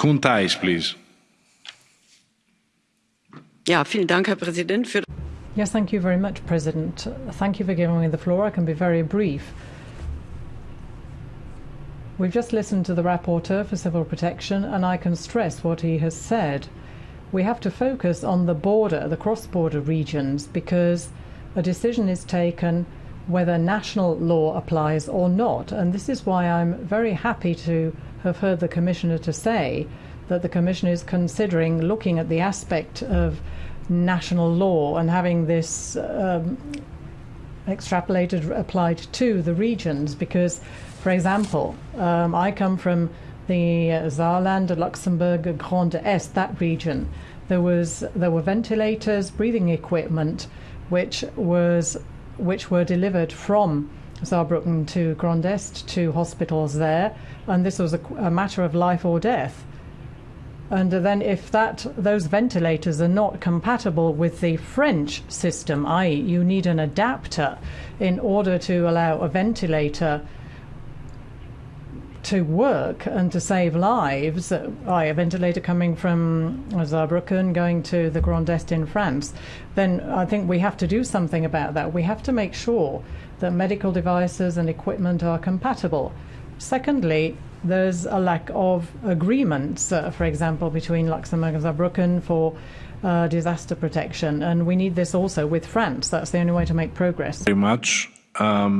Koen Thijs, please. Ja, vielen Dank, Herr Präsident. Für Yes, thank you very much, President. Thank you for giving me the floor. I can be very brief. We've just listened to the rapporteur for civil protection, and I can stress what he has said. We have to focus on the border, the cross border regions, because a decision is taken whether national law applies or not. And this is why I'm very happy to have heard the Commissioner to say that the Commission is considering looking at the aspect of national law and having this um, extrapolated applied to the regions. Because for example um, I come from the uh, Saarland, Luxembourg, Grand Est, that region. There was there were ventilators breathing equipment which was which were delivered from Saarbrücken to Grand Est to hospitals there and this was a, a matter of life or death and then if that those ventilators are not compatible with the French system, i.e. you need an adapter in order to allow a ventilator to work and to save lives, i.e. a ventilator coming from Saarbrücken going to the Grand Est in France, then I think we have to do something about that. We have to make sure that medical devices and equipment are compatible. Secondly, there's a lack of agreements, uh, for example, between Luxembourg and Saarbrücken for uh, disaster protection. And we need this also with France. That's the only way to make progress. Very much. Um,